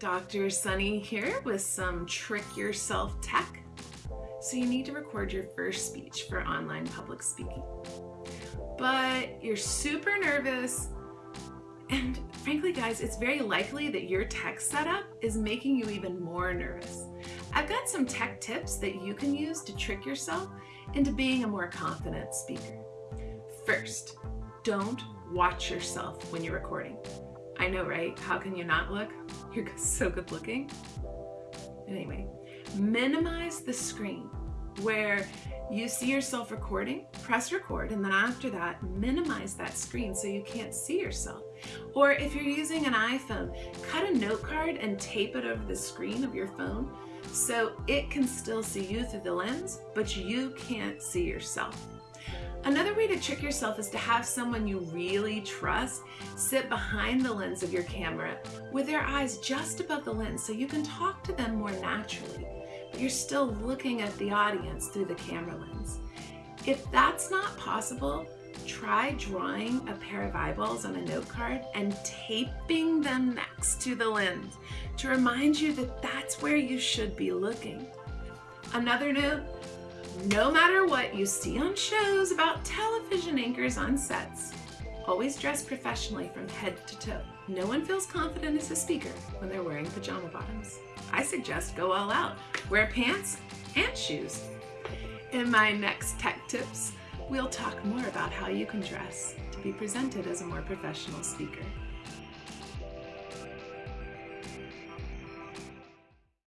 Dr. Sunny here with some trick yourself tech. So you need to record your first speech for online public speaking. But you're super nervous and frankly guys, it's very likely that your tech setup is making you even more nervous. I've got some tech tips that you can use to trick yourself into being a more confident speaker. First, don't watch yourself when you're recording. I know, right? How can you not look? You're so good looking. Anyway, minimize the screen where you see yourself recording, press record, and then after that, minimize that screen so you can't see yourself. Or if you're using an iPhone, cut a note card and tape it over the screen of your phone so it can still see you through the lens, but you can't see yourself. Another way to trick yourself is to have someone you really trust sit behind the lens of your camera with their eyes just above the lens so you can talk to them more naturally, but you're still looking at the audience through the camera lens. If that's not possible, try drawing a pair of eyeballs on a note card and taping them next to the lens to remind you that that's where you should be looking. Another note, no matter what you see on shows about television anchors on sets, always dress professionally from head to toe. No one feels confident as a speaker when they're wearing pajama bottoms. I suggest go all out. Wear pants and shoes. In my next tech tips, we'll talk more about how you can dress to be presented as a more professional speaker.